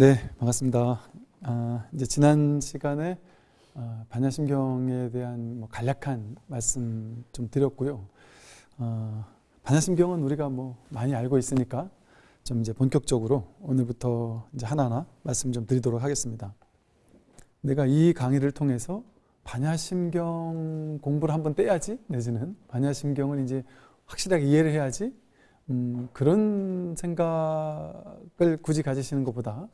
네, 반갑습니다. 아, 이제 지난 시간에 아, 반야심경에 대한 뭐 간략한 말씀 좀 드렸고요. 아, 반야심경은 우리가 뭐 많이 알고 있으니까 좀 이제 본격적으로 오늘부터 이제 하나하나 말씀 좀 드리도록 하겠습니다. 내가 이 강의를 통해서 반야심경 공부를 한번 떼야지 내지는 반야심경을 이제 확실하게 이해를 해야지 음, 그런 생각을 굳이 가지시는 것보다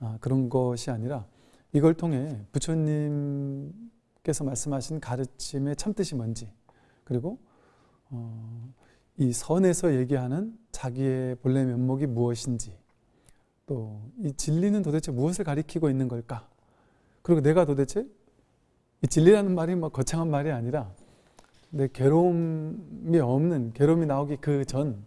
아, 그런 것이 아니라 이걸 통해 부처님께서 말씀하신 가르침의 참뜻이 뭔지 그리고 어, 이 선에서 얘기하는 자기의 본래 면목이 무엇인지 또 이 진리는 도대체 무엇을 가리키고 있는 걸까? 그리고 내가 도대체 이 진리라는 말이 뭐 거창한 말이 아니라 내 괴로움이 없는 괴로움이 나오기 그 전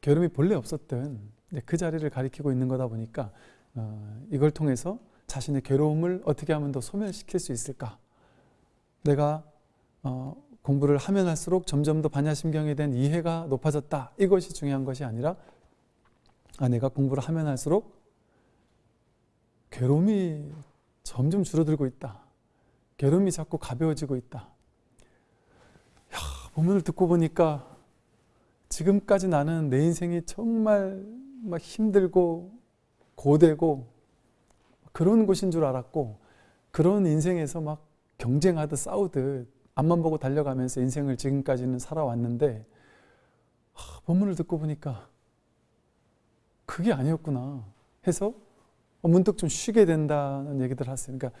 괴로움이 본래 없었던 그 자리를 가리키고 있는 거다 보니까 어, 이걸 통해서 자신의 괴로움을 어떻게 하면 더 소멸시킬 수 있을까? 내가 어, 공부를 하면 할수록 점점 더 반야심경에 대한 이해가 높아졌다. 이것이 중요한 것이 아니라 아, 내가 공부를 하면 할수록 괴로움이 점점 줄어들고 있다. 괴로움이 자꾸 가벼워지고 있다. 야, 본문을 듣고 보니까 지금까지 나는 내 인생이 정말 막 힘들고 고되고 그런 곳인 줄 알았고 그런 인생에서 막 경쟁하듯 싸우듯 앞만 보고 달려가면서 인생을 지금까지는 살아왔는데 하, 본문을 듣고 보니까 그게 아니었구나 해서 문득 좀 쉬게 된다는 얘기들 하세요. 그러니까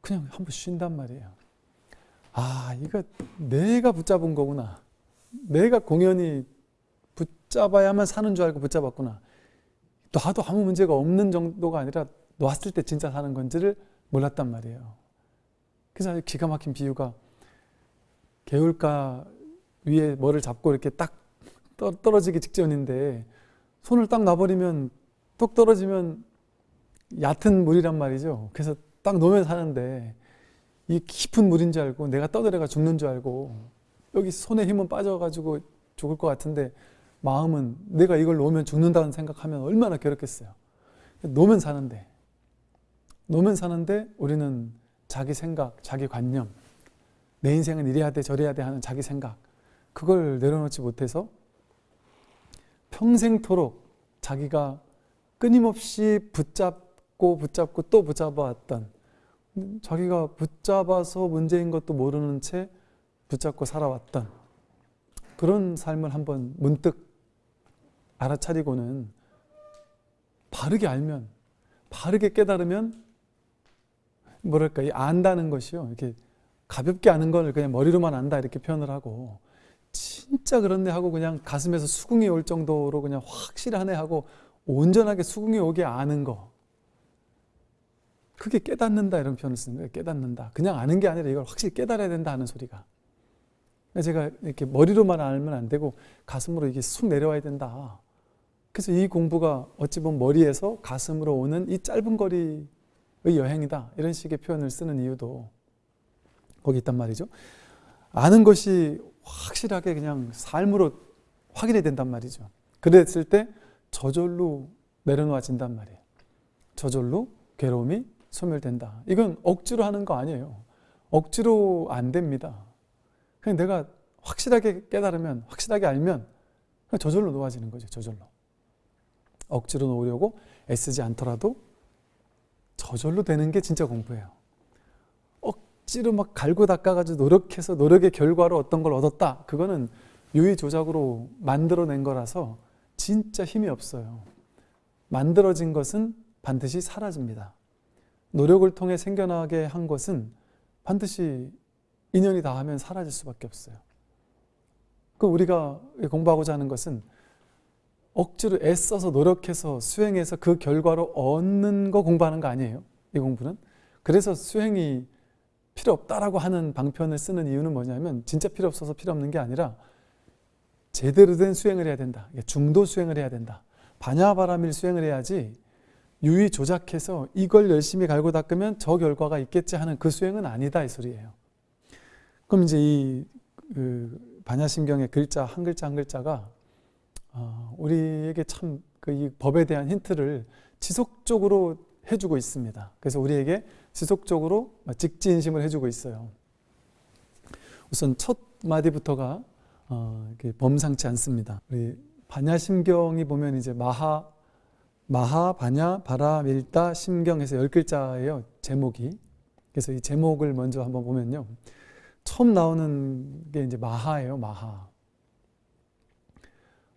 그냥 한번 쉰단 말이에요. 아 이거 내가 붙잡은 거구나. 내가 공연히 붙잡아야만 사는 줄 알고 붙잡았구나. 놔도 아무 문제가 없는 정도가 아니라 놨을 때 진짜 사는 건지를 몰랐단 말이에요. 그래서 기가 막힌 비유가 개울가 위에 뭐를 잡고 이렇게 딱 떨어지기 직전인데 손을 딱 놔버리면 뚝 떨어지면 얕은 물이란 말이죠. 그래서 딱 놓으면 사는데 이 깊은 물인 줄 알고 내가 떠들어가 죽는 줄 알고 여기 손에 힘은 빠져가지고 죽을 것 같은데 마음은 내가 이걸 놓으면 죽는다는 생각하면 얼마나 괴롭겠어요. 놓으면 사는데 놓으면 사는데 우리는 자기 생각, 자기 관념 내 인생은 이래야 돼 저래야 돼 하는 자기 생각 그걸 내려놓지 못해서 평생토록 자기가 끊임없이 붙잡고 붙잡고 또 붙잡아왔던 자기가 붙잡아서 문제인 것도 모르는 채 붙잡고 살아왔던 그런 삶을 한번 문득 알아차리고는 바르게 알면 바르게 깨달으면 뭐랄까 이 안다는 것이요. 이렇게 가볍게 아는 걸 그냥 머리로만 안다 이렇게 표현을 하고 진짜 그렇네 하고 그냥 가슴에서 수긍이 올 정도로 그냥 확실하네 하고 온전하게 수긍이 오게 아는 거. 그게 깨닫는다 이런 표현을 쓰는 거예요. 깨닫는다. 그냥 아는 게 아니라 이걸 확실히 깨달아야 된다 하는 소리가 제가 이렇게 머리로만 알면 안 되고 가슴으로 이게 쑥 내려와야 된다. 그래서 이 공부가 어찌 보면 머리에서 가슴으로 오는 이 짧은 거리의 여행이다. 이런 식의 표현을 쓰는 이유도 거기 있단 말이죠. 아는 것이 확실하게 그냥 삶으로 확인이 된단 말이죠. 그랬을 때 저절로 내려놓아진단 말이에요. 저절로 괴로움이 소멸된다. 이건 억지로 하는 거 아니에요. 억지로 안 됩니다. 그냥 내가 확실하게 깨달으면 확실하게 알면 저절로 놓아지는 거죠. 저절로. 억지로 놓으려고 애쓰지 않더라도 저절로 되는 게 진짜 공부예요. 억지로 막 갈고 닦아가지고 노력해서 노력의 결과로 어떤 걸 얻었다. 그거는 유의조작으로 만들어낸 거라서 진짜 힘이 없어요. 만들어진 것은 반드시 사라집니다. 노력을 통해 생겨나게 한 것은 반드시 인연이 닿으면 사라질 수밖에 없어요. 그 우리가 공부하고자 하는 것은 억지로 애써서 노력해서 수행해서 그 결과로 얻는 거 공부하는 거 아니에요. 이 공부는. 그래서 수행이 필요 없다라고 하는 방편을 쓰는 이유는 뭐냐면 진짜 필요 없어서 필요 없는 게 아니라 제대로 된 수행을 해야 된다. 중도 수행을 해야 된다. 반야바람일 수행을 해야지 유의 조작해서 이걸 열심히 갈고 닦으면 저 결과가 있겠지 하는 그 수행은 아니다 이 소리예요. 그럼 이제 이 그 반야심경의 글자 한 글자 한 글자가 어, 우리에게 참 그 이 법에 대한 힌트를 지속적으로 해주고 있습니다. 그래서 우리에게 지속적으로 직진심을 해주고 있어요. 우선 첫 마디부터가 어, 범상치 않습니다. 우리 반야심경이 보면 이제 마하, 마하, 반야, 바라, 밀다, 심경에서 열 글자예요. 제목이. 그래서 이 제목을 먼저 한번 보면요. 처음 나오는 게 이제 마하예요. 마하.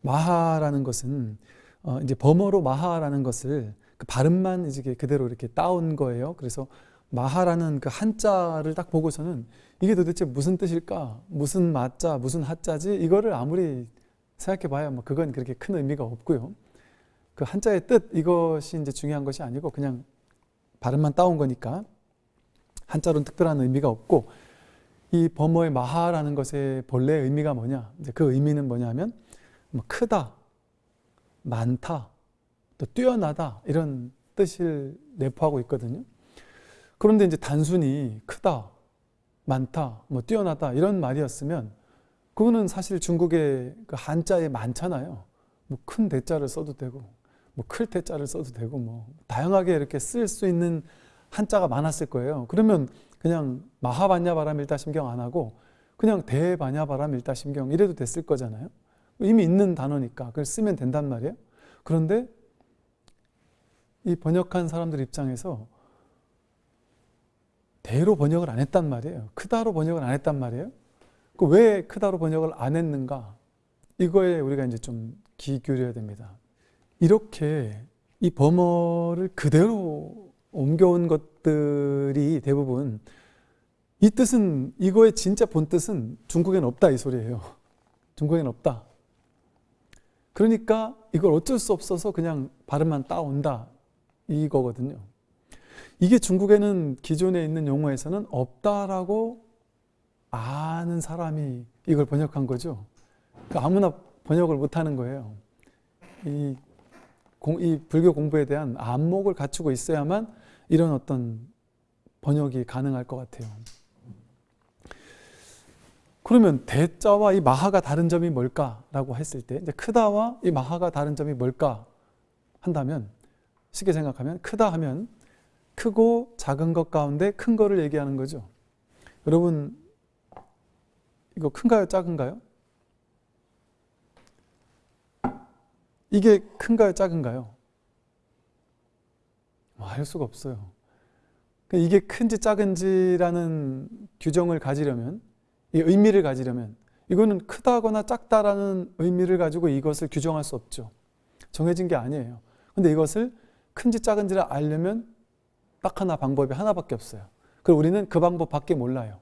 마하라는 것은 어, 이제 범어로 마하라는 것을 그 발음만 이제 그대로 이렇게 따온 거예요. 그래서 마하라는 그 한자를 딱 보고서는 이게 도대체 무슨 뜻일까? 무슨 마자, 무슨 하자지? 이거를 아무리 생각해 봐야 뭐 그건 그렇게 큰 의미가 없고요. 그 한자의 뜻 이것이 이제 중요한 것이 아니고 그냥 발음만 따온 거니까 한자로는 특별한 의미가 없고 이 범어의 마하라는 것의 본래 의미가 뭐냐? 이제 그 의미는 뭐냐면 뭐 크다, 많다, 또 뛰어나다 이런 뜻을 내포하고 있거든요. 그런데 이제 단순히 크다, 많다, 뭐 뛰어나다 이런 말이었으면 그거는 사실 중국의 그 한자에 많잖아요. 뭐 큰 대자를 써도 되고, 뭐클 대자를 써도 되고, 뭐 다양하게 이렇게 쓸 수 있는 한자가 많았을 거예요. 그러면 그냥 마하반야바람 일다심경 안 하고 그냥 대반야바람 일다심경 이래도 됐을 거잖아요. 이미 있는 단어니까 그걸 쓰면 된단 말이에요. 그런데 이 번역한 사람들 입장에서 대로 번역을 안 했단 말이에요. 크다로 번역을 안 했단 말이에요. 그 왜 크다로 번역을 안 했는가? 이거에 우리가 이제 좀 귀 기울여야 됩니다. 이렇게 이 범어를 그대로 옮겨온 것들이 대부분 이 뜻은 이거의 진짜 본 뜻은 중국에는 없다 이 소리예요. 중국에는 없다. 그러니까 이걸 어쩔 수 없어서 그냥 발음만 따온다 이거거든요. 이게 중국에는 기존에 있는 용어에서는 없다라고 아는 사람이 이걸 번역한 거죠. 그 아무나 번역을 못하는 거예요. 이, 공, 이 불교 공부에 대한 안목을 갖추고 있어야만 이런 어떤 번역이 가능할 것 같아요. 그러면 대자와 이 마하가 다른 점이 뭘까라고 했을 때 크다와 이 마하가 다른 점이 뭘까 한다면 쉽게 생각하면 크다 하면 크고 작은 것 가운데 큰 거를 얘기하는 거죠. 여러분 이거 큰가요 작은가요? 이게 큰가요 작은가요? 뭐알 수가 없어요. 그러니까 이게 큰지 작은지라는 규정을 가지려면 이 의미를 가지려면 이거는 크다거나 작다라는 의미를 가지고 이것을 규정할 수 없죠. 정해진 게 아니에요. 근데 이것을 큰지 작은지를 알려면 딱 하나 방법이 하나밖에 없어요. 그리고 우리는 그 방법밖에 몰라요.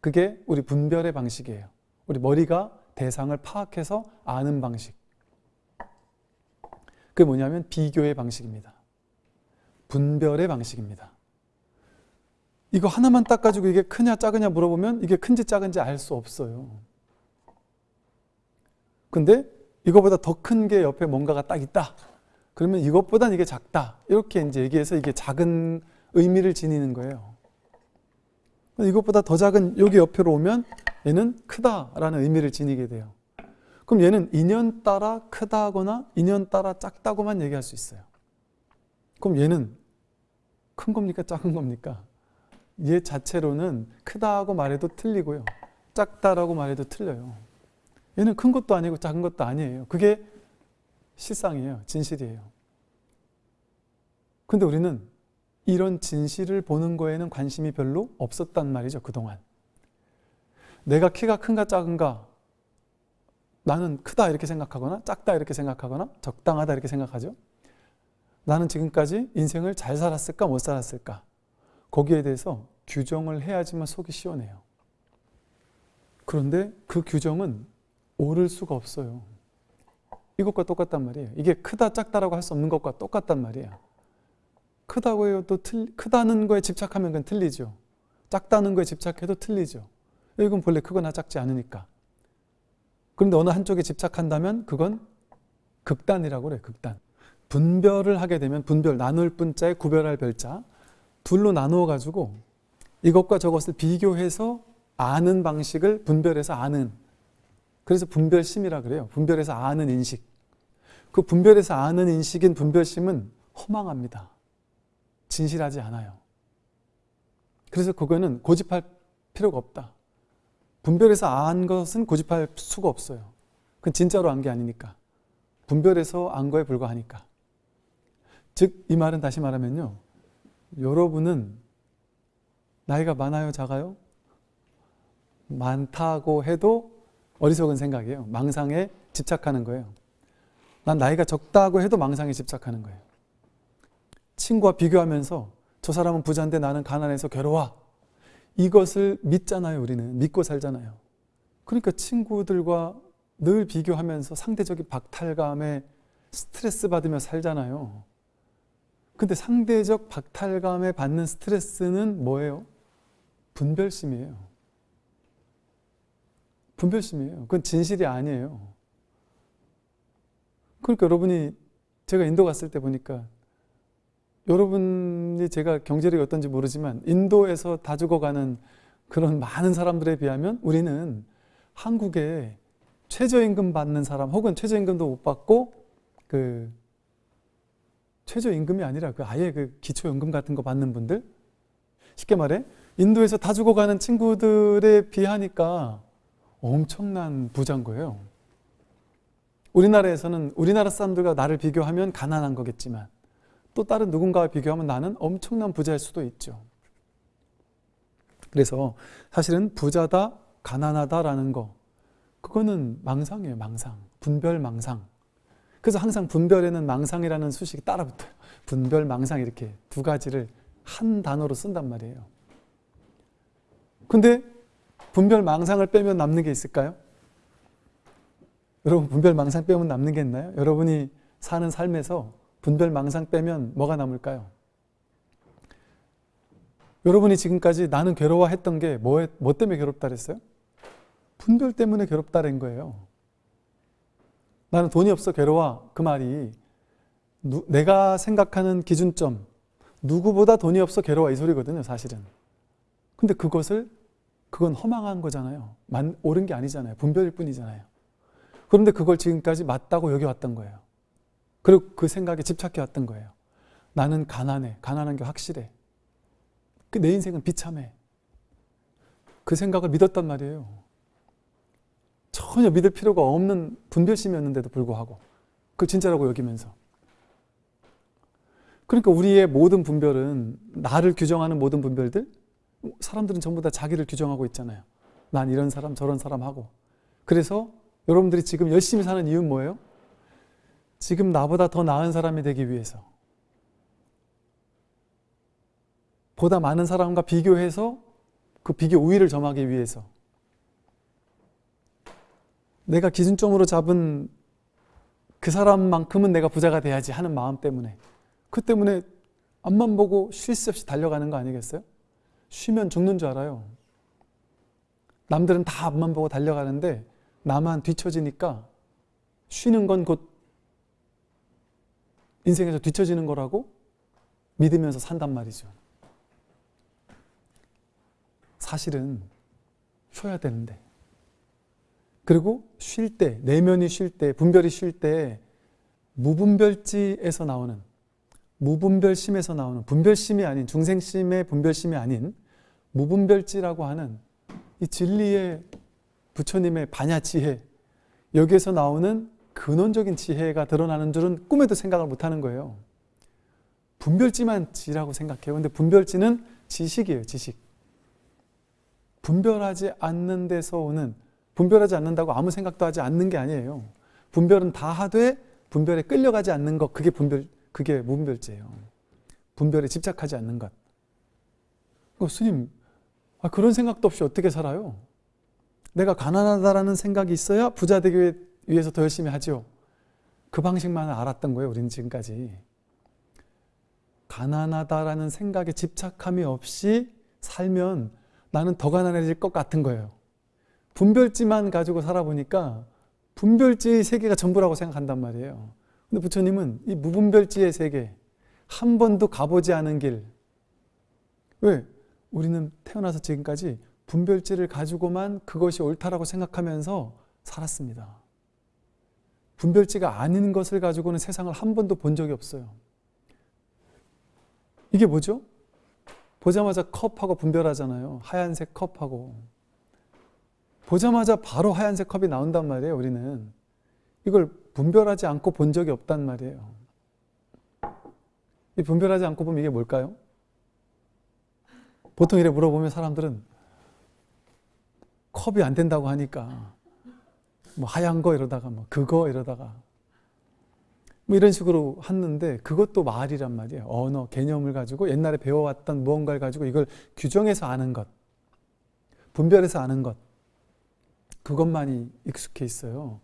그게 우리 분별의 방식이에요. 우리 머리가 대상을 파악해서 아는 방식. 그게 뭐냐면 비교의 방식입니다. 분별의 방식입니다. 이거 하나만 딱 가지고 이게 크냐 작으냐 물어보면 이게 큰지 작은지 알 수 없어요. 근데 이거보다 더 큰 게 옆에 뭔가가 딱 있다. 그러면 이것보단 이게 작다. 이렇게 이제 얘기해서 이게 작은 의미를 지니는 거예요. 이것보다 더 작은 여기 옆으로 오면 얘는 크다라는 의미를 지니게 돼요. 그럼 얘는 인연 따라 크다거나 인연 따라 작다고만 얘기할 수 있어요. 그럼 얘는 큰 겁니까 작은 겁니까? 얘 자체로는 크다고 말해도 틀리고요. 작다라고 말해도 틀려요. 얘는 큰 것도 아니고 작은 것도 아니에요. 그게 실상이에요. 진실이에요. 근데 우리는 이런 진실을 보는 거에는 관심이 별로 없었단 말이죠. 그동안. 내가 키가 큰가 작은가 나는 크다 이렇게 생각하거나 작다 이렇게 생각하거나 적당하다 이렇게 생각하죠. 나는 지금까지 인생을 잘 살았을까 못 살았을까 거기에 대해서 규정을 해야지만 속이 시원해요. 그런데 그 규정은 옳을 수가 없어요. 이것과 똑같단 말이에요. 이게 크다 작다라고 할 수 없는 것과 똑같단 말이에요. 크다고 해도 틀, 크다는 거에 집착하면 그건 틀리죠. 작다는 거에 집착해도 틀리죠. 이건 본래 크거나 작지 않으니까. 그런데 어느 한쪽에 집착한다면 그건 극단이라고 그래요. 극단. 분별을 하게 되면 분별, 나눌 분자에 구별할 별자 둘로 나누어 가지고 이것과 저것을 비교해서 아는 방식을 분별해서 아는 그래서 분별심이라 그래요. 분별해서 아는 인식. 그 분별에서 아는 인식인 분별심은 허망합니다. 진실하지 않아요. 그래서 그거는 고집할 필요가 없다. 분별해서 안 것은 고집할 수가 없어요. 그건 진짜로 안 게 아니니까. 분별해서 안 거에 불과하니까. 즉, 이 말은 다시 말하면요. 여러분은 나이가 많아요, 작아요? 많다고 해도 어리석은 생각이에요. 망상에 집착하는 거예요. 난 나이가 적다고 해도 망상에 집착하는 거예요. 친구와 비교하면서 저 사람은 부자인데 나는 가난해서 괴로워. 이것을 믿잖아요, 우리는. 믿고 살잖아요. 그러니까 친구들과 늘 비교하면서 상대적인 박탈감에 스트레스 받으며 살잖아요. 근데 상대적 박탈감에 받는 스트레스는 뭐예요? 분별심이에요. 분별심이에요. 그건 진실이 아니에요. 그러니까 여러분이 제가 인도 갔을 때 보니까 여러분이 제가 경제력이 어떤지 모르지만 인도에서 다 죽어가는 그런 많은 사람들에 비하면 우리는 한국에 최저임금 받는 사람 혹은 최저임금도 못 받고 그 최저임금이 아니라 그 아예 그 기초연금 같은 거 받는 분들 쉽게 말해 인도에서 다 죽어가는 친구들에 비하니까 엄청난 부자인 거예요. 우리나라에서는 우리나라 사람들과 나를 비교하면 가난한 거겠지만 또 다른 누군가와 비교하면 나는 엄청난 부자일 수도 있죠. 그래서 사실은 부자다, 가난하다라는 거 그거는 망상이에요, 망상. 분별 망상. 그래서 항상 분별에는 망상이라는 수식이 따라붙어요. 분별 망상 이렇게 두 가지를 한 단어로 쓴단 말이에요. 근데 분별 망상을 빼면 남는 게 있을까요? 여러분 분별 망상 빼면 남는 게 있나요? 여러분이 사는 삶에서 분별 망상 빼면 뭐가 남을까요? 여러분이 지금까지 나는 괴로워했던 게 뭐, 뭐 때문에 괴롭다 그랬어요? 분별 때문에 괴롭다는 거예요. 나는 돈이 없어 괴로워. 그 말이 누, 내가 생각하는 기준점 누구보다 돈이 없어 괴로워 이 소리거든요 사실은. 근데 그것을 그건 허망한 거잖아요. 만, 옳은 게 아니잖아요. 분별일 뿐이잖아요. 그런데 그걸 지금까지 맞다고 여겨왔던 거예요. 그리고 그 생각에 집착해 왔던 거예요. 나는 가난해. 가난한 게 확실해. 그 내 인생은 비참해. 그 생각을 믿었단 말이에요. 전혀 믿을 필요가 없는 분별심이었는데도 불구하고 그 진짜라고 여기면서 그러니까 우리의 모든 분별은 나를 규정하는 모든 분별들 사람들은 전부 다 자기를 규정하고 있잖아요. 난 이런 사람 저런 사람 하고 그래서 여러분들이 지금 열심히 사는 이유는 뭐예요? 지금 나보다 더 나은 사람이 되기 위해서 보다 많은 사람과 비교해서 그 비교 우위를 점하기 위해서 내가 기준점으로 잡은 그 사람만큼은 내가 부자가 돼야지 하는 마음 때문에 그 때문에 앞만 보고 쉴 새 없이 달려가는 거 아니겠어요? 쉬면 죽는 줄 알아요. 남들은 다 앞만 보고 달려가는데 나만 뒤처지니까 쉬는 건 곧 인생에서 뒤처지는 거라고 믿으면서 산단 말이죠. 사실은 쉬어야 되는데 그리고 쉴 때, 내면이 쉴 때, 분별이 쉴 때 무분별지에서 나오는 무분별심에서 나오는 분별심이 아닌 중생심의 분별심이 아닌 무분별지라고 하는 이 진리의 부처님의 반야 지혜 여기에서 나오는 근원적인 지혜가 드러나는 줄은 꿈에도 생각을 못하는 거예요. 분별지만 지라고 생각해요. 근데 분별지는 지식이에요. 지식. 분별하지 않는 데서 오는 분별하지 않는다고 아무 생각도 하지 않는 게 아니에요. 분별은 다 하되 분별에 끌려가지 않는 것 그게 분별 그게 무분별지예요. 분별에 집착하지 않는 것. 어, 스님 아, 그런 생각도 없이 어떻게 살아요? 내가 가난하다라는 생각이 있어야 부자 되기 위해서 더 열심히 하죠. 그 방식만 알았던 거예요. 우리는 지금까지. 가난하다라는 생각에 집착함이 없이 살면 나는 더 가난해질 것 같은 거예요. 분별지만 가지고 살아보니까 분별지의 세계가 전부라고 생각한단 말이에요. 근데 부처님은 이 무분별지의 세계, 한 번도 가보지 않은 길. 왜? 우리는 태어나서 지금까지 분별지를 가지고만 그것이 옳다라고 생각하면서 살았습니다. 분별지가 아닌 것을 가지고는 세상을 한 번도 본 적이 없어요. 이게 뭐죠? 보자마자 컵하고 분별하잖아요. 하얀색 컵하고. 보자마자 바로 하얀색 컵이 나온단 말이에요, 우리는. 이걸 분별하지 않고 본 적이 없단 말이에요. 이 분별하지 않고 보면 이게 뭘까요? 보통 이래 물어보면 사람들은 컵이 안 된다고 하니까 뭐 하얀 거 이러다가 뭐 그거 이러다가 뭐 이런 식으로 했는데 그것도 말이란 말이에요. 언어, 개념을 가지고 옛날에 배워왔던 무언가를 가지고 이걸 규정해서 아는 것, 분별해서 아는 것, 그것만이 익숙해 있어요.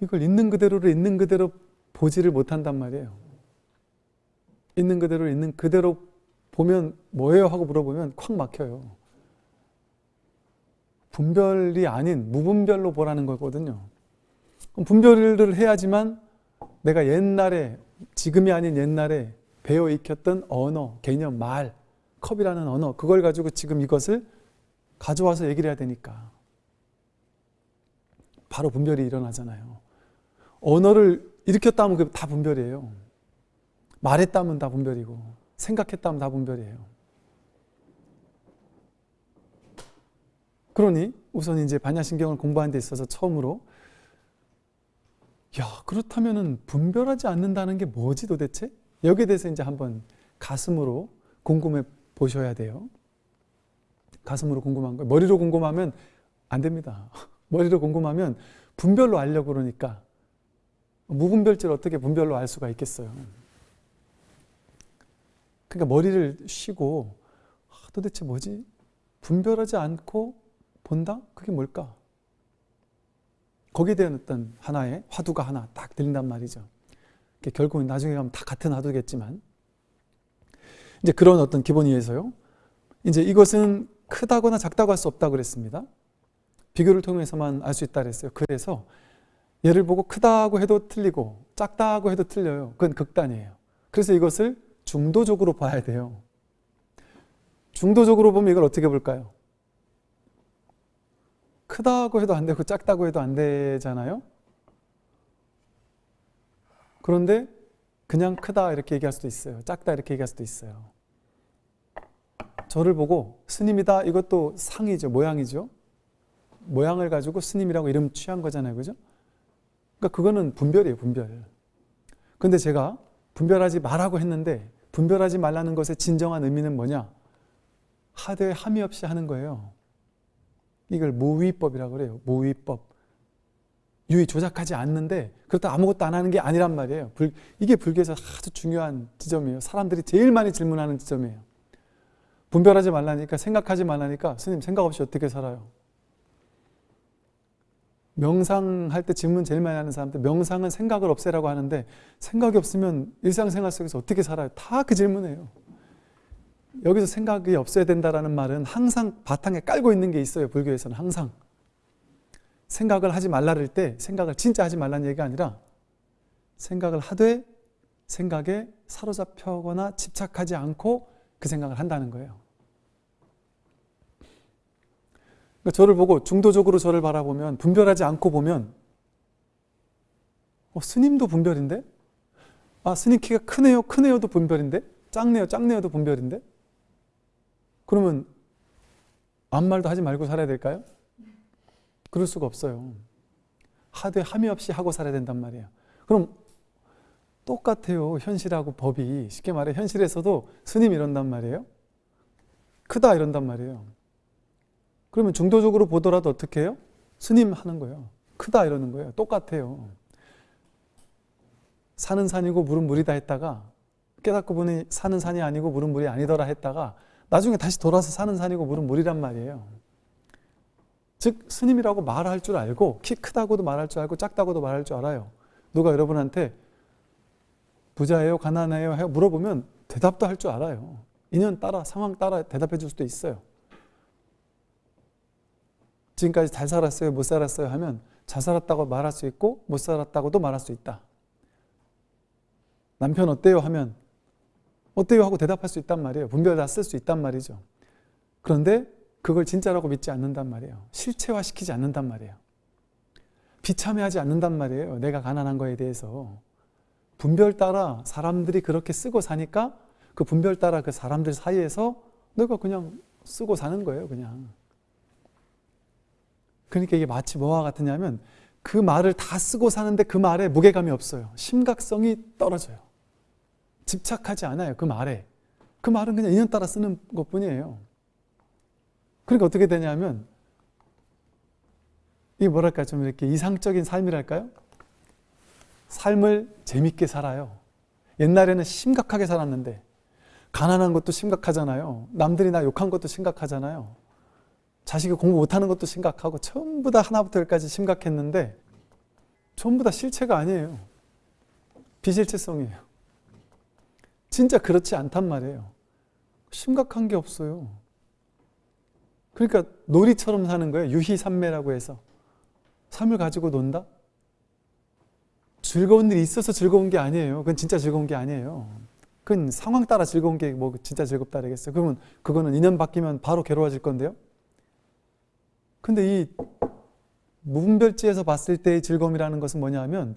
이걸 있는 그대로를 있는 그대로 보지를 못한단 말이에요. 있는 그대로 있는 그대로 보면 뭐예요? 하고 물어보면 콱 막혀요. 분별이 아닌 무분별로 보라는 거거든요. 분별을 해야지만 내가 옛날에 지금이 아닌 옛날에 배워 익혔던 언어, 개념, 말, 컵이라는 언어 그걸 가지고 지금 이것을 가져와서 얘기를 해야 되니까 바로 분별이 일어나잖아요. 언어를 일으켰다면 그게 다 분별이에요. 말했다면 다 분별이고 생각했다면 다 분별이에요. 그러니 우선 이제 반야신경을 공부하는 데 있어서 처음으로 야 그렇다면은 분별하지 않는다는 게 뭐지 도대체? 여기에 대해서 이제 한번 가슴으로 궁금해 보셔야 돼요. 가슴으로 궁금한 거 머리로 궁금하면 안 됩니다. 머리로 궁금하면 분별로 알려고 그러니까 무분별지를 어떻게 분별로 알 수가 있겠어요. 그러니까 머리를 쉬고 아, 도대체 뭐지? 분별하지 않고 본다? 그게 뭘까? 거기에 대한 어떤 하나의 화두가 하나 딱 들린단 말이죠. 결국은 나중에 가면 다 같은 화두겠지만 이제 그런 어떤 기본 이에서요. 이제 이것은 크다거나 작다고 할 수 없다고 그랬습니다. 비교를 통해서만 알 수 있다 그랬어요. 그래서 얘를 보고 크다고 해도 틀리고 작다고 해도 틀려요. 그건 극단이에요. 그래서 이것을 중도적으로 봐야 돼요. 중도적으로 보면 이걸 어떻게 볼까요? 크다고 해도 안 되고 작다고 해도 안 되잖아요. 그런데 그냥 크다 이렇게 얘기할 수도 있어요. 작다 이렇게 얘기할 수도 있어요. 저를 보고 스님이다 이것도 상이죠. 모양이죠. 모양을 가지고 스님이라고 이름 취한 거잖아요. 그죠? 그러니까 그거는 분별이에요. 분별. 근데 제가 분별하지 말라고 했는데 분별하지 말라는 것의 진정한 의미는 뭐냐? 하되 함이 없이 하는 거예요. 이걸 무위법이라고 그래요. 무위법. 유의 조작하지 않는데 그렇다 아무것도 안 하는 게 아니란 말이에요. 불, 이게 불교에서 아주 중요한 지점이에요. 사람들이 제일 많이 질문하는 지점이에요. 분별하지 말라니까 생각하지 말라니까 스님 생각 없이 어떻게 살아요? 명상할 때 질문 제일 많이 하는 사람들 명상은 생각을 없애라고 하는데 생각이 없으면 일상생활 속에서 어떻게 살아요? 다 그 질문이에요. 여기서 생각이 없어야 된다라는 말은 항상 바탕에 깔고 있는 게 있어요. 불교에서는 항상. 생각을 하지 말라를 때 생각을 진짜 하지 말라는 얘기가 아니라 생각을 하되 생각에 사로잡혀거나 집착하지 않고 그 생각을 한다는 거예요. 그러니까 저를 보고 중도적으로 저를 바라보면 분별하지 않고 보면 어, 스님도 분별인데? 아 스님 키가 크네요 크네요도 분별인데? 작네요 작네요도 분별인데? 그러면 아무 말도 하지 말고 살아야 될까요? 그럴 수가 없어요. 하되 함이 없이 하고 살아야 된단 말이에요. 그럼 똑같아요. 현실하고 법이. 쉽게 말해 현실에서도 스님 이런단 말이에요. 크다 이런단 말이에요. 그러면 중도적으로 보더라도 어떻게 해요? 스님 하는 거예요. 크다 이러는 거예요. 똑같아요. 산은 산이고 물은 물이다 했다가 깨닫고 보니 산은 산이 아니고 물은 물이 아니더라 했다가 나중에 다시 돌아서 사는 산이고 물은 물이란 말이에요. 즉 스님이라고 말할 줄 알고 키 크다고도 말할 줄 알고 작다고도 말할 줄 알아요. 누가 여러분한테 부자예요? 가난해요? 물어보면 대답도 할 줄 알아요. 인연 따라 상황 따라 대답해 줄 수도 있어요. 지금까지 잘 살았어요? 못 살았어요? 하면 잘 살았다고 말할 수 있고 못 살았다고도 말할 수 있다. 남편 어때요? 하면 어때요? 하고 대답할 수 있단 말이에요. 분별 다 쓸 수 있단 말이죠. 그런데 그걸 진짜라고 믿지 않는단 말이에요. 실체화시키지 않는단 말이에요. 비참해하지 않는단 말이에요. 내가 가난한 거에 대해서. 분별 따라 사람들이 그렇게 쓰고 사니까 그 분별 따라 그 사람들 사이에서 내가 그냥 쓰고 사는 거예요, 그냥. 그러니까 이게 마치 뭐와 같으냐면 그 말을 다 쓰고 사는데 그 말에 무게감이 없어요. 심각성이 떨어져요. 집착하지 않아요, 그 말에. 그 말은 그냥 인연 따라 쓰는 것 뿐이에요. 그러니까 어떻게 되냐면 이게 뭐랄까 좀 이렇게 이상적인 삶이랄까요? 삶을 재밌게 살아요. 옛날에는 심각하게 살았는데 가난한 것도 심각하잖아요. 남들이 나 욕한 것도 심각하잖아요. 자식이 공부 못하는 것도 심각하고 전부 다 하나부터 열까지 심각했는데 전부 다 실체가 아니에요. 비실체성이에요. 진짜 그렇지 않단 말이에요. 심각한 게 없어요. 그러니까 놀이처럼 사는 거예요. 유희산매라고 해서. 삶을 가지고 논다? 즐거운 일이 있어서 즐거운 게 아니에요. 그건 진짜 즐거운 게 아니에요. 그건 상황 따라 즐거운 게 뭐 진짜 즐겁다 그러겠어요. 그러면 그거는 인연 바뀌면 바로 괴로워질 건데요. 근데 이 무분별지에서 봤을 때의 즐거움이라는 것은 뭐냐 하면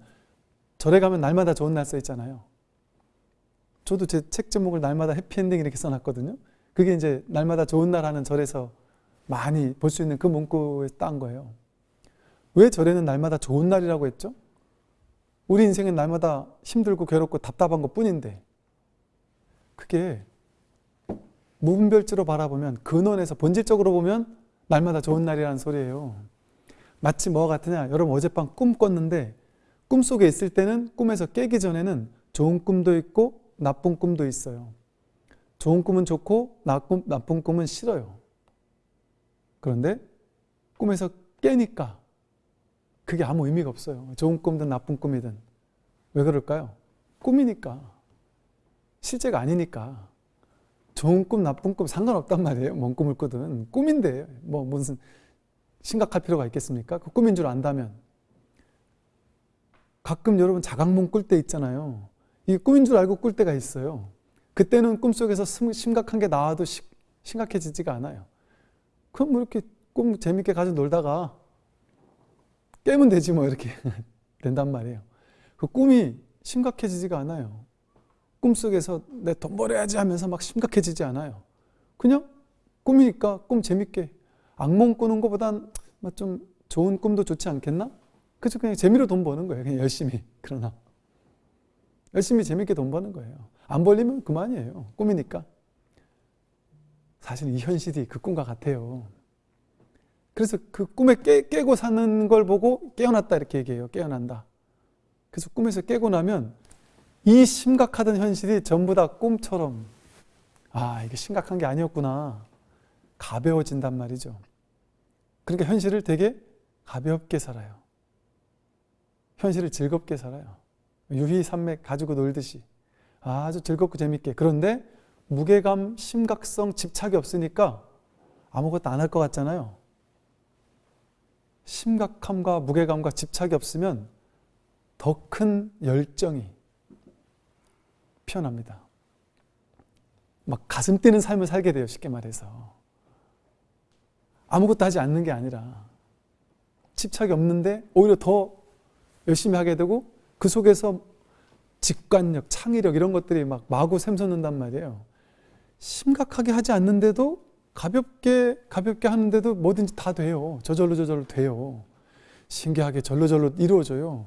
절에 가면 날마다 좋은 날 써 있잖아요. 저도 제 책 제목을 날마다 해피엔딩 이렇게 써놨거든요. 그게 이제 날마다 좋은 날 하는 절에서 많이 볼 수 있는 그 문구에 딴 거예요. 왜 절에는 날마다 좋은 날이라고 했죠? 우리 인생은 날마다 힘들고 괴롭고 답답한 것 뿐인데 그게 무분별지로 바라보면 근원에서 본질적으로 보면 날마다 좋은 날이라는 소리예요. 마치 뭐와 같으냐? 여러분 어젯밤 꿈 꿨는데 꿈속에 있을 때는 꿈에서 깨기 전에는 좋은 꿈도 있고 나쁜 꿈도 있어요. 좋은 꿈은 좋고 나쁜, 나쁜 꿈은 싫어요. 그런데 꿈에서 깨니까 그게 아무 의미가 없어요. 좋은 꿈든 나쁜 꿈이든. 왜 그럴까요? 꿈이니까. 실제가 아니니까. 좋은 꿈, 나쁜 꿈 상관없단 말이에요. 뭔 꿈을 꾸든. 꿈인데 뭐 무슨 심각할 필요가 있겠습니까? 그 꿈인 줄 안다면. 가끔 여러분 자각몽 꿀 때 있잖아요. 이게 꿈인 줄 알고 꿀 때가 있어요. 그때는 꿈속에서 심각한 게 나와도 심각해지지가 않아요. 그럼 뭐 이렇게 꿈 재밌게 가지고 놀다가 깨면 되지 뭐 이렇게 된단 말이에요. 그 꿈이 심각해지지가 않아요. 꿈속에서 내 돈 벌어야지 하면서 막 심각해지지 않아요. 그냥 꿈이니까 꿈 재밌게 악몽 꾸는 것보단 뭐좀 좋은 꿈도 좋지 않겠나? 그죠 그냥 재미로 돈 버는 거예요. 그냥 열심히 그러나 열심히 재밌게 돈 버는 거예요. 안 벌리면 그만이에요. 꿈이니까. 사실 이 현실이 그 꿈과 같아요. 그래서 그 꿈에 깨, 깨고 사는 걸 보고 깨어났다 이렇게 얘기해요. 깨어난다. 그래서 꿈에서 깨고 나면 이 심각하던 현실이 전부 다 꿈처럼 아 이게 심각한 게 아니었구나 가벼워진단 말이죠. 그러니까 현실을 되게 가볍게 살아요. 현실을 즐겁게 살아요. 유희산맥 가지고 놀듯이 아주 즐겁고 재밌게 그런데 무게감, 심각성, 집착이 없으니까 아무것도 안 할 것 같잖아요. 심각함과 무게감과 집착이 없으면 더 큰 열정이 피어납니다. 막 가슴 뛰는 삶을 살게 돼요. 쉽게 말해서. 아무것도 하지 않는 게 아니라 집착이 없는데 오히려 더 열심히 하게 되고 그 속에서 직관력, 창의력 이런 것들이 막 마구 샘솟는단 말이에요. 심각하게 하지 않는데도 가볍게 가볍게 하는데도 뭐든지 다 돼요. 저절로 저절로 돼요. 신기하게 절로 절로 이루어져요.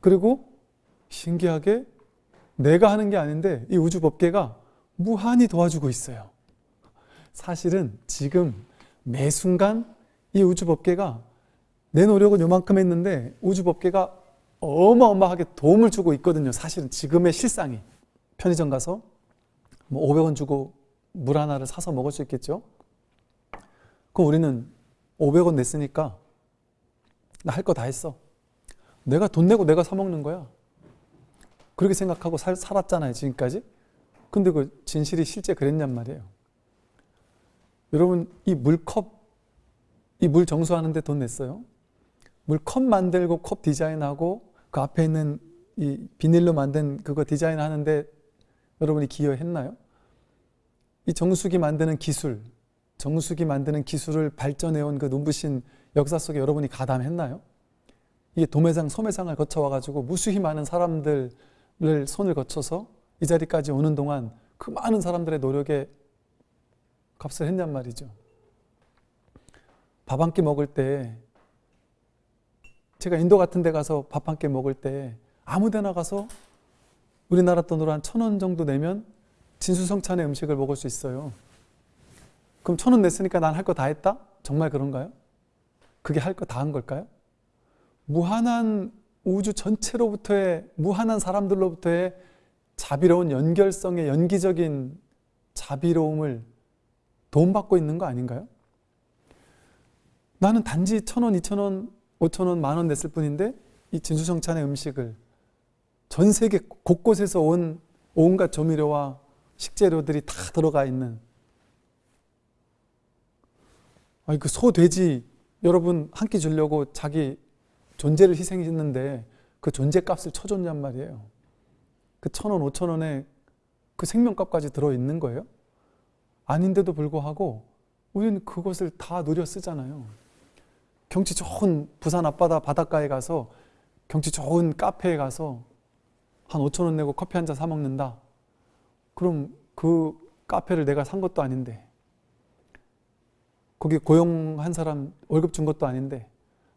그리고 신기하게 내가 하는 게 아닌데 이 우주 법계가 무한히 도와주고 있어요. 사실은 지금 매 순간 이 우주 법계가 내 노력은 요만큼 했는데 우주 법계가 어마어마하게 도움을 주고 있거든요. 사실은 지금의 실상이 편의점 가서 뭐 500원 주고 물 하나를 사서 먹을 수 있겠죠. 그럼 우리는 500원 냈으니까 나 할 거 다 했어. 내가 돈 내고 내가 사 먹는 거야. 그렇게 생각하고 살, 살았잖아요, 지금까지. 근데 그 진실이 실제 그랬냔 말이에요. 여러분, 이 물컵, 이 물 정수하는데 돈 냈어요? 물컵 만들고 컵 디자인하고 그 앞에 있는 이 비닐로 만든 그거 디자인 하는데 여러분이 기여했나요? 이 정수기 만드는 기술, 정수기 만드는 기술을 발전해온 그 눈부신 역사 속에 여러분이 가담했나요? 이게 도매상, 소매상을 거쳐와가지고 무수히 많은 사람들 을 손을 거쳐서 이 자리까지 오는 동안 그 많은 사람들의 노력에 값을 했냔 말이죠. 밥 한 끼 먹을 때 제가 인도 같은 데 가서 밥 한 끼 먹을 때 아무 데나 가서 우리나라 돈으로 한 천 원 정도 내면 진수성찬의 음식을 먹을 수 있어요. 그럼 천 원 냈으니까 난 할 거 다 했다? 정말 그런가요? 그게 할 거 다 한 걸까요? 무한한 우주 전체로부터의 무한한 사람들로부터의 자비로운 연결성의 연기적인 자비로움을 도움받고 있는 거 아닌가요? 나는 단지 천 원, 이천 원, 오천 원, 만원 냈을 뿐인데 이 진수성찬의 음식을 전 세계 곳곳에서 온 온갖 조미료와 식재료들이 다 들어가 있는 아니 그 소, 돼지 여러분 한 끼 주려고 자기 존재를 희생했는데 그 존재값을 쳐줬냔 말이에요. 그 천 원, 오천 원에 그 생명값까지 들어있는 거예요? 아닌데도 불구하고 우리는 그것을 다 누려 쓰잖아요. 경치 좋은 부산 앞바다 바닷가에 가서 경치 좋은 카페에 가서 한 5천 원 내고 커피 한 잔 사 먹는다. 그럼 그 카페를 내가 산 것도 아닌데 거기 고용한 사람 월급 준 것도 아닌데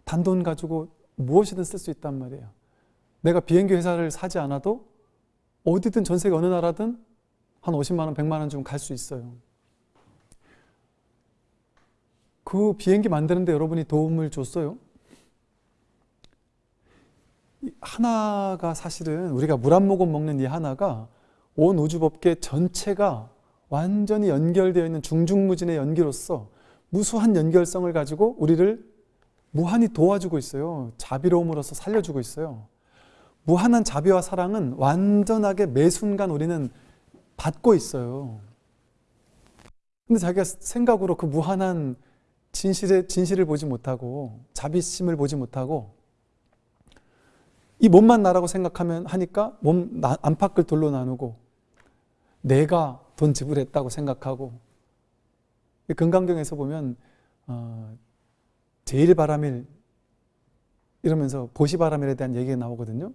단돈 가지고 무엇이든 쓸 수 있단 말이에요. 내가 비행기 회사를 사지 않아도 어디든 전 세계 어느 나라든 한 50만 원, 100만 원 주면 갈 수 있어요. 그 비행기 만드는데 여러분이 도움을 줬어요? 하나가 사실은 우리가 물 한 모금 먹는 이 하나가 온 우주법계 전체가 완전히 연결되어 있는 중중무진의 연기로서 무수한 연결성을 가지고 우리를 무한히 도와주고 있어요. 자비로움으로써 살려주고 있어요. 무한한 자비와 사랑은 완전하게 매 순간 우리는 받고 있어요. 근데 자기가 생각으로 그 무한한 진실의, 진실을 보지 못하고 자비심을 보지 못하고 이 몸만 나라고 생각하면 하니까 몸 안팎을 돌로 나누고 내가 돈 지불했다고 생각하고 금강경에서 보면 어, 제일 바람일 이러면서 보시바람일에 대한 얘기가 나오거든요.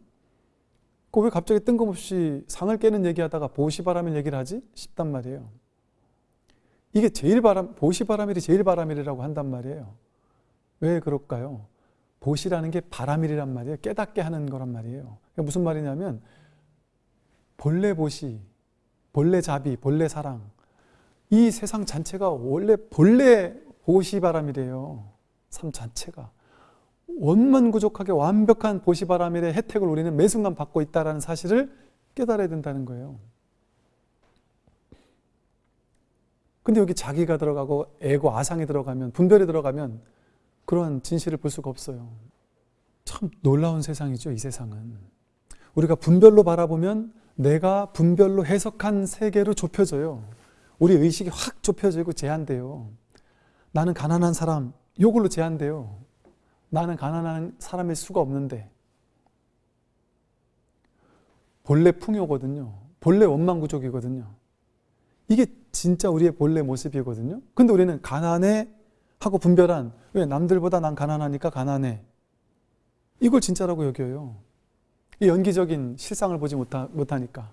그 왜 갑자기 뜬금없이 상을 깨는 얘기하다가 보시바람일 얘기를 하지? 싶단 말이에요. 이게 제일 바람, 보시바람일이 제일 바람일이라고 한단 말이에요. 왜 그럴까요? 보시라는 게 바람일이란 말이에요. 깨닫게 하는 거란 말이에요. 무슨 말이냐면 본래 보시, 본래 자비, 본래 사랑 이 세상 전체가 원래 본래 보시바람이래요. 삶 자체가. 원만구족하게 완벽한 보시바람일의 혜택을 우리는 매 순간 받고 있다는 사실을 깨달아야 된다는 거예요. 근데 여기 자기가 들어가고 애고 아상이 들어가면 분별이 들어가면 그러한 진실을 볼 수가 없어요. 참 놀라운 세상이죠, 이 세상은. 우리가 분별로 바라보면 내가 분별로 해석한 세계로 좁혀져요. 우리 의식이 확 좁혀지고 제한돼요. 나는 가난한 사람, 요걸로 제한돼요. 나는 가난한 사람일 수가 없는데. 본래 풍요거든요. 본래 원망구족이거든요. 이게 진짜 우리의 본래 모습이거든요. 근데 우리는 가난해 하고 분별한 왜 남들보다 난 가난하니까 가난해. 이걸 진짜라고 여겨요. 이 연기적인 실상을 보지 못하, 못하니까.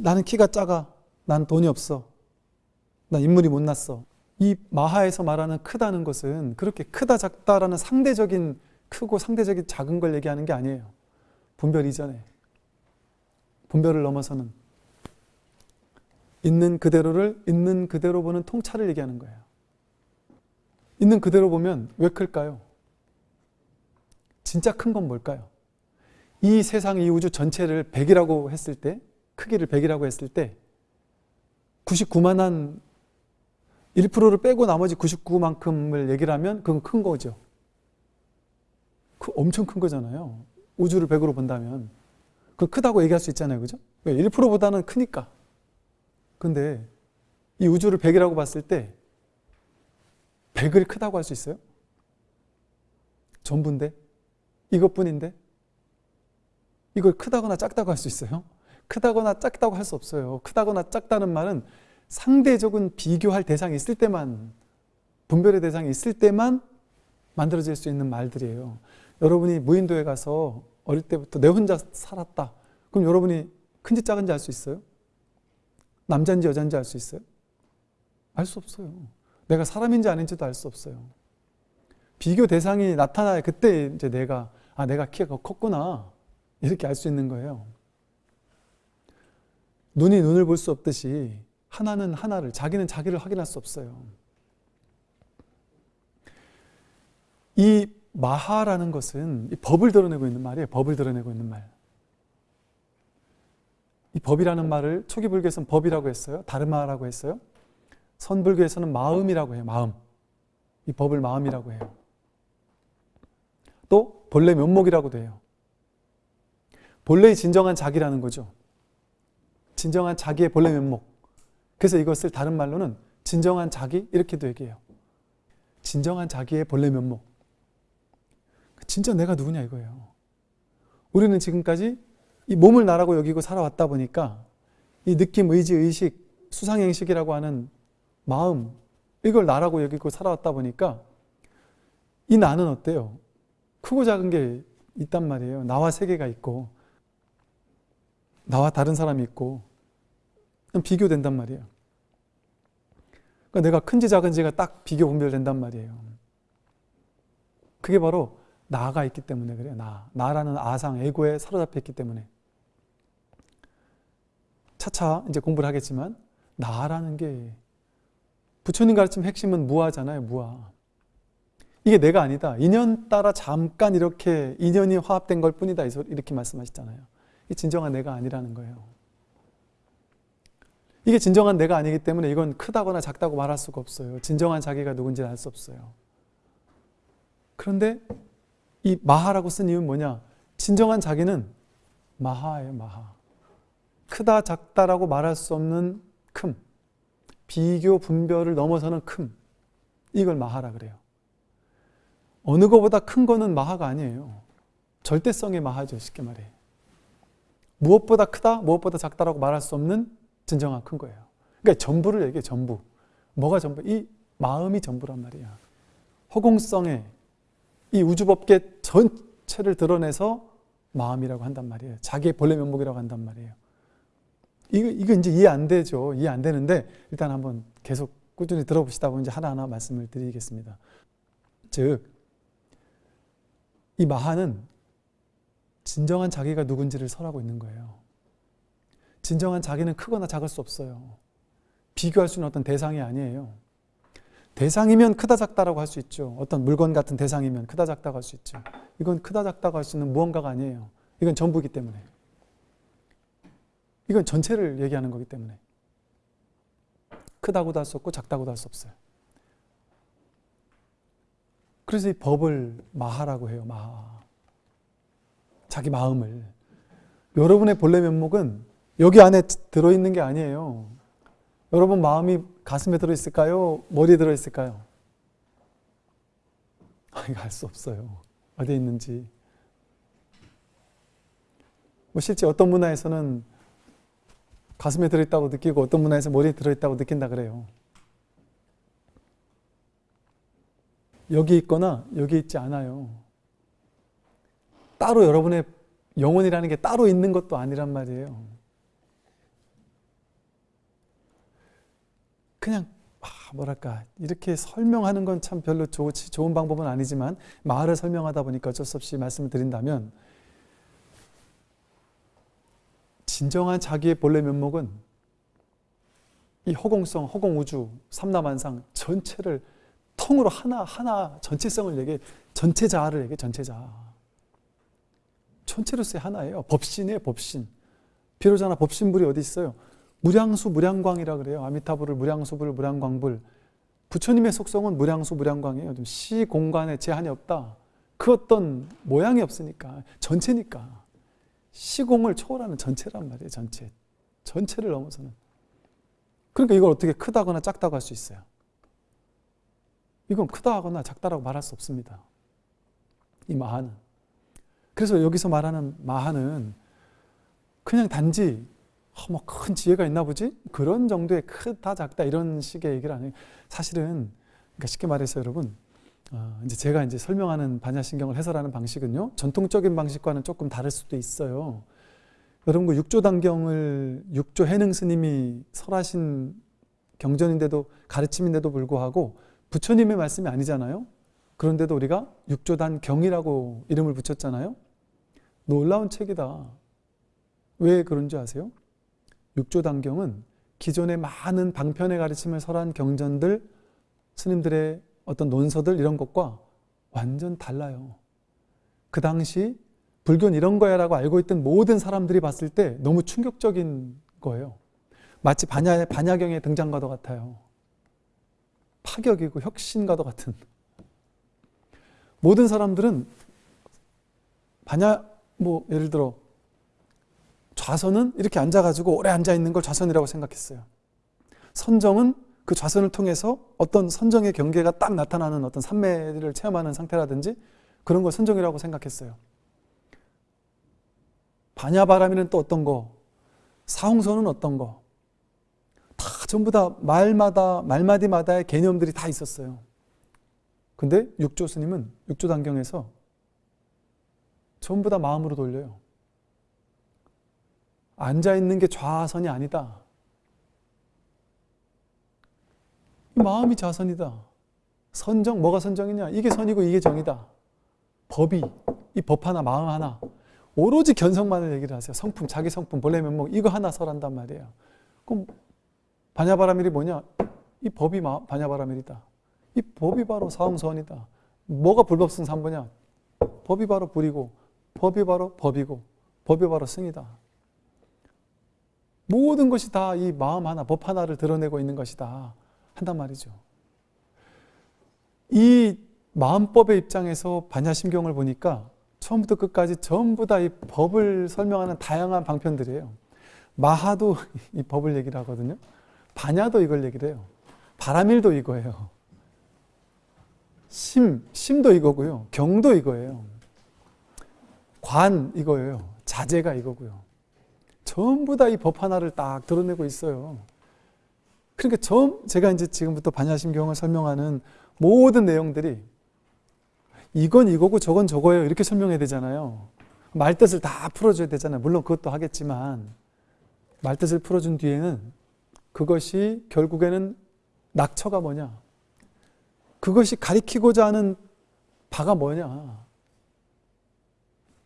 나는 키가 작아. 난 돈이 없어. 난 인물이 못났어. 이 마하에서 말하는 크다는 것은 그렇게 크다 작다라는 상대적인 크고 상대적인 작은 걸 얘기하는 게 아니에요. 분별 이전에. 분별을 넘어서는 있는 그대로를 있는 그대로 보는 통찰을 얘기하는 거예요. 있는 그대로 보면 왜 클까요? 진짜 큰 건 뭘까요? 이 세상, 이 우주 전체를 100이라고 했을 때, 크기를 100이라고 했을 때, 99만한 1%를 빼고 나머지 99만큼을 얘기를 하면 그건 큰 거죠. 그 엄청 큰 거잖아요. 우주를 100으로 본다면. 그 크다고 얘기할 수 있잖아요. 그죠? 왜? 1%보다는 크니까. 근데 이 우주를 100이라고 봤을 때 100을 크다고 할 수 있어요? 전부인데? 이것뿐인데? 이걸 크다거나 작다고 할 수 있어요? 크다거나 작다고 할 수 없어요. 크다거나 작다는 말은 상대적인 비교할 대상이 있을 때만 분별의 대상이 있을 때만 만들어질 수 있는 말들이에요. 여러분이 무인도에 가서 어릴 때부터 내 혼자 살았다. 그럼 여러분이 큰지 작은지 알 수 있어요? 남자인지 여자인지 알 수 있어요? 알 수 없어요. 내가 사람인지 아닌지도 알 수 없어요. 비교 대상이 나타나야 그때 이제 내가 아 내가 키가 컸구나 이렇게 알 수 있는 거예요. 눈이 눈을 볼 수 없듯이 하나는 하나를 자기는 자기를 확인할 수 없어요. 이 마하라는 것은 이 법을 드러내고 있는 말이에요. 법을 드러내고 있는 말. 이 법이라는 말을 초기 불교에서는 법이라고 했어요. 다르마라고 했어요. 선불교에서는 마음이라고 해요. 마음. 이 법을 마음이라고 해요. 또 본래 면목이라고도 해요. 본래의 진정한 자기라는 거죠. 진정한 자기의 본래 면목. 그래서 이것을 다른 말로는 진정한 자기 이렇게도 얘기해요. 진정한 자기의 본래 면목. 진짜 내가 누구냐 이거예요. 우리는 지금까지 이 몸을 나라고 여기고 살아왔다 보니까 이 느낌, 의지, 의식, 수상행식이라고 하는 마음 이걸 나라고 여기고 살아왔다 보니까 이 나는 어때요? 크고 작은 게 있단 말이에요. 나와 세계가 있고 나와 다른 사람이 있고 비교된단 말이에요. 그러니까 내가 큰지 작은지가 딱 비교 분별된단 말이에요. 그게 바로 나가 있기 때문에 그래요. 나. 나라는 아상, 에고에 사로잡혀 있기 때문에. 차차 이제 공부를 하겠지만 나라는 게 부처님 가르침 핵심은 무아잖아요. 무아. 이게 내가 아니다. 인연 따라 잠깐 이렇게 인연이 화합된 걸 뿐이다. 이렇게 말씀하셨잖아요. 이 진정한 내가 아니라는 거예요. 이게 진정한 내가 아니기 때문에 이건 크다거나 작다고 말할 수가 없어요. 진정한 자기가 누군지 알 수 없어요. 그런데 이 마하라고 쓴 이유는 뭐냐? 진정한 자기는 마하예요, 마하. 크다, 작다라고 말할 수 없는 큼. 비교, 분별을 넘어서는 큼. 이걸 마하라 그래요. 어느 것보다 큰 거는 마하가 아니에요. 절대성의 마하죠, 쉽게 말해. 무엇보다 크다, 무엇보다 작다라고 말할 수 없는 진정한 큰 거예요. 그러니까 전부를 얘기해, 전부. 뭐가 전부? 이 마음이 전부란 말이야. 허공성의 이 우주법계 전체를 드러내서 마음이라고 한단 말이에요. 자기의 본래 면목이라고 한단 말이에요. 이거, 이거 이제 이해 안 되죠. 이해 안 되는데 일단 한번 계속 꾸준히 들어보시다 보면 이제 하나하나 말씀을 드리겠습니다. 즉, 이 마하는 진정한 자기가 누군지를 설하고 있는 거예요. 진정한 자기는 크거나 작을 수 없어요. 비교할 수 있는 어떤 대상이 아니에요. 대상이면 크다 작다라고 할 수 있죠. 어떤 물건 같은 대상이면 크다 작다고 할 수 있죠. 이건 크다 작다고 할 수 있는 무언가가 아니에요. 이건 전부기 때문에. 이건 전체를 얘기하는 거기 때문에. 크다고도 할 수 없고 작다고도 할 수 없어요. 그래서 이 법을 마하라고 해요. 마하. 자기 마음을. 여러분의 본래 면목은 여기 안에 들어있는 게 아니에요. 여러분 마음이 가슴에 들어있을까요? 머리에 들어있을까요? 아, 이거 알수 없어요. 어디에 있는지. 뭐 실제 어떤 문화에서는 가슴에 들어있다고 느끼고 어떤 문화에서 머리에 들어있다고 느낀다 그래요. 여기 있거나 여기 있지 않아요. 따로 여러분의 영혼이라는 게 따로 있는 것도 아니란 말이에요. 그냥 아, 뭐랄까 이렇게 설명하는 건 참 별로 좋, 좋은 방법은 아니지만 말을 설명하다 보니까 어쩔 수 없이 말씀을 드린다면 진정한 자기의 본래 면목은 이 허공성, 허공우주, 삼라만상 전체를 통으로 하나 하나 전체성을 얘기해 전체자를 얘기해 전체자. 전체로서의 하나예요. 법신이에요 법신. 비로자나 법신불이 어디 있어요 무량수 무량광이라 그래요. 아미타불을 무량수불 무량광불. 부처님의 속성은 무량수 무량광이에요. 시 공간에 제한이 없다. 그 어떤 모양이 없으니까 전체니까. 시공을 초월하는 전체란 말이에요 전체. 전체를 넘어서는. 그러니까 이걸 어떻게 크다거나 작다고 할 수 있어요. 이건 크다 하거나 작다라고 말할 수 없습니다. 이 마하는. 그래서 여기서 말하는 마하는 그냥 단지 어, 뭐큰 지혜가 있나 보지? 그런 정도의 크다 작다 이런 식의 얘기를 안 해요. 사실은 그러니까 쉽게 말해서 여러분 아, 이제 제가 이제 설명하는 반야신경을 해설하는 방식은요 전통적인 방식과는 조금 다를 수도 있어요. 여러분 그 육조 단경을 육조 해능 스님이 설하신 경전인데도 가르침인데도 불구하고 부처님의 말씀이 아니잖아요. 그런데도 우리가 육조단 경이라고 이름을 붙였잖아요. 놀라운 책이다. 왜 그런 줄 아세요? 육조단경은 기존의 많은 방편의 가르침을 설한 경전들, 스님들의 어떤 논서들 이런 것과 완전 달라요. 그 당시 불교는 이런 거야 라고 알고 있던 모든 사람들이 봤을 때 너무 충격적인 거예요. 마치 반야, 반야경의 등장과도 같아요. 파격이고 혁신과도 같은. 모든 사람들은 반야, 뭐, 예를 들어, 좌선은 이렇게 앉아가지고 오래 앉아있는 걸 좌선이라고 생각했어요. 선정은 그 좌선을 통해서 어떤 선정의 경계가 딱 나타나는 어떤 산매를 체험하는 상태라든지 그런 걸 선정이라고 생각했어요. 반야바람이는 또 어떤 거, 사홍선은 어떤 거, 다 전부 다 말마다, 말마디마다의 개념들이 다 있었어요. 근데 육조 스님은 육조 단경에서 전부 다 마음으로 돌려요. 앉아있는 게 좌선이 아니다. 마음이 좌선이다. 선정, 뭐가 선정이냐? 이게 선이고 이게 정이다. 법이, 이 법 하나, 마음 하나. 오로지 견성만을 얘기를 하세요. 성품, 자기 성품, 본래 면목, 이거 하나 설한단 말이에요. 그럼 반야바라밀이 뭐냐? 이 법이 반야바라밀이다. 이 법이 바로 사홍선이다. 뭐가 불법승 삼보냐? 법이 바로 불이고, 법이 바로 법이고, 법이 바로 승이다. 모든 것이 다 이 마음 하나, 법 하나를 드러내고 있는 것이다. 한단 말이죠. 이 마음법의 입장에서 반야심경을 보니까 처음부터 끝까지 전부 다 이 법을 설명하는 다양한 방편들이에요. 마하도 이 법을 얘기를 하거든요. 반야도 이걸 얘기를 해요. 바라밀도 이거예요. 심, 심도 이거고요. 경도 이거예요. 관 이거예요. 자제가 이거고요. 전부 다 이 법 하나를 딱 드러내고 있어요. 그러니까 처음 제가 이제 지금부터 반야심경을 설명하는 모든 내용들이 이건 이거고 저건 저거예요 이렇게 설명해야 되잖아요. 말뜻을 다 풀어줘야 되잖아요. 물론 그것도 하겠지만 말뜻을 풀어준 뒤에는 그것이 결국에는 낙처가 뭐냐 그것이 가리키고자 하는 바가 뭐냐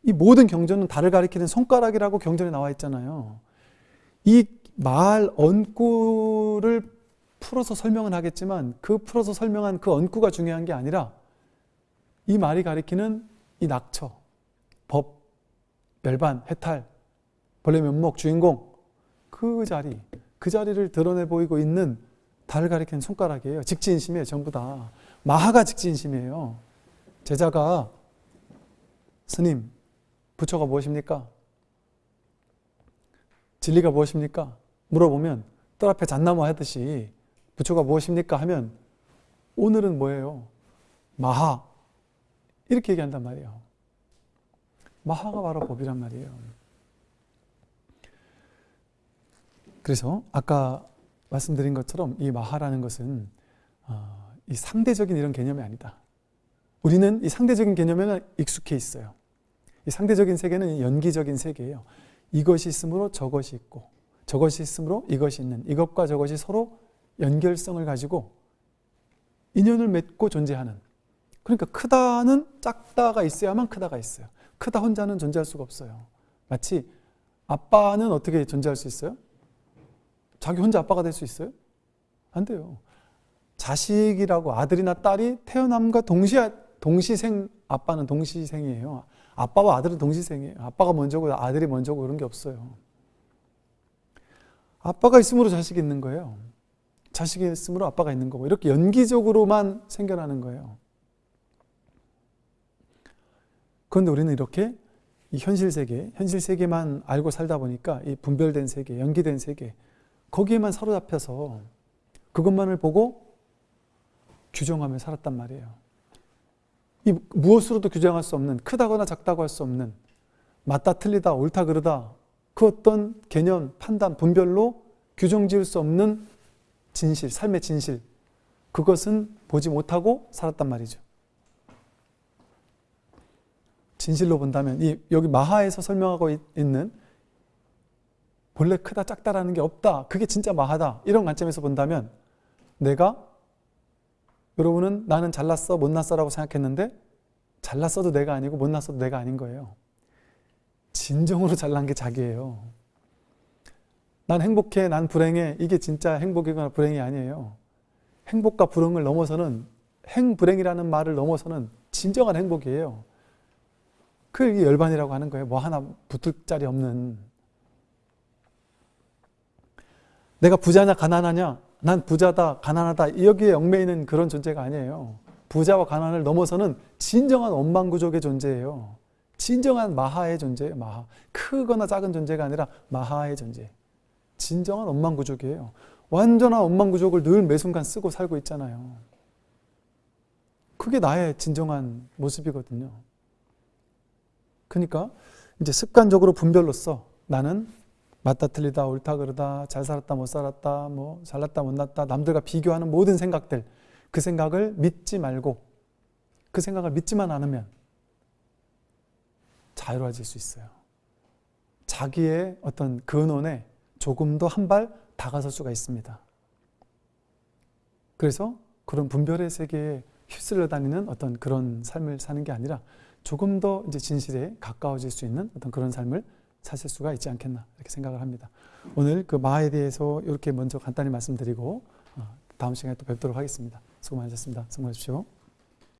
이 모든 경전은 달을 가리키는 손가락이라고 경전에 나와 있잖아요. 이 말 언구를 풀어서 설명은 하겠지만 그 풀어서 설명한 그 언구가 중요한 게 아니라 이 말이 가리키는 이 낙처, 법, 멸반, 해탈, 본래 면목, 주인공 그 자리, 그 자리를 드러내 보이고 있는 달을 가리키는 손가락이에요. 직지인심이에요. 전부 다. 마하가 직지인심이에요. 제자가 스님, 부처가 무엇입니까? 진리가 무엇입니까? 물어보면 뜰 앞에 잣나무 하듯이 부처가 무엇입니까? 하면 오늘은 뭐예요? 마하 이렇게 얘기한단 말이에요. 마하가 바로 법이란 말이에요. 그래서 아까 말씀드린 것처럼 이 마하라는 것은 어, 이 상대적인 이런 개념이 아니다. 우리는 이 상대적인 개념에는 익숙해 있어요. 이 상대적인 세계는 연기적인 세계예요. 이것이 있으므로 저것이 있고 저것이 있으므로 이것이 있는 이것과 저것이 서로 연결성을 가지고 인연을 맺고 존재하는 그러니까 크다는 작다가 있어야만 크다가 있어요. 크다 혼자는 존재할 수가 없어요. 마치 아빠는 어떻게 존재할 수 있어요? 자기 혼자 아빠가 될 수 있어요? 안 돼요. 자식이라고 아들이나 딸이 태어남과 동시 동시생 아빠는 동시생이에요. 아빠와 아들은 동시생이에요. 아빠가 먼저고 아들이 먼저고 그런 게 없어요. 아빠가 있으므로 자식이 있는 거예요. 자식이 있으므로 아빠가 있는 거고 이렇게 연기적으로만 생겨나는 거예요. 그런데 우리는 이렇게 이 현실 세계, 현실 세계만 알고 살다 보니까 이 분별된 세계, 연기된 세계 거기에만 사로잡혀서 그것만을 보고 규정하며 살았단 말이에요. 이 무엇으로도 규정할 수 없는 크다거나 작다고 할 수 없는 맞다 틀리다 옳다 그르다 그 어떤 개념 판단 분별로 규정 지을 수 없는 진실 삶의 진실 그것은 보지 못하고 살았단 말이죠 진실로 본다면 이 여기 마하에서 설명하고 있- 있는 본래 크다 작다라는 게 없다. 그게 진짜 마하다. 이런 관점에서 본다면 내가 여러분은 나는 잘났어 못났어라고 생각했는데 잘났어도 내가 아니고 못났어도 내가 아닌 거예요. 진정으로 잘난 게 자기예요. 난 행복해, 난 불행해. 이게 진짜 행복이거나 불행이 아니에요. 행복과 불행을 넘어서는 행불행이라는 말을 넘어서는 진정한 행복이에요. 그게 열반이라고 하는 거예요. 뭐 하나 붙을 자리 없는. 내가 부자냐 가난하냐? 난 부자다, 가난하다. 여기에 얽매이는 그런 존재가 아니에요. 부자와 가난을 넘어서는 진정한 원망구족의 존재예요. 진정한 마하의 존재예요. 마하. 크거나 작은 존재가 아니라 마하의 존재. 진정한 원망구족이에요. 완전한 원망구족을 늘 매순간 쓰고 살고 있잖아요. 그게 나의 진정한 모습이거든요. 그러니까 이제 습관적으로 분별로서 나는 맞다 틀리다 옳다 그르다 잘 살았다 못 살았다 뭐 잘났다 못났다 남들과 비교하는 모든 생각들 그 생각을 믿지 말고 그 생각을 믿지만 않으면 자유로워질 수 있어요. 자기의 어떤 근원에 조금 더 한 발 다가설 수가 있습니다. 그래서 그런 분별의 세계에 휩쓸려 다니는 어떤 그런 삶을 사는 게 아니라 조금 더 이제 진실에 가까워질 수 있는 어떤 그런 삶을 사실 수가 있지 않겠나 이렇게 생각을 합니다. 오늘 그 마에 대해서 이렇게 먼저 간단히 말씀드리고 어, 다음 시간에 또 뵙도록 하겠습니다. 수고 많으셨습니다. 수고하십시오.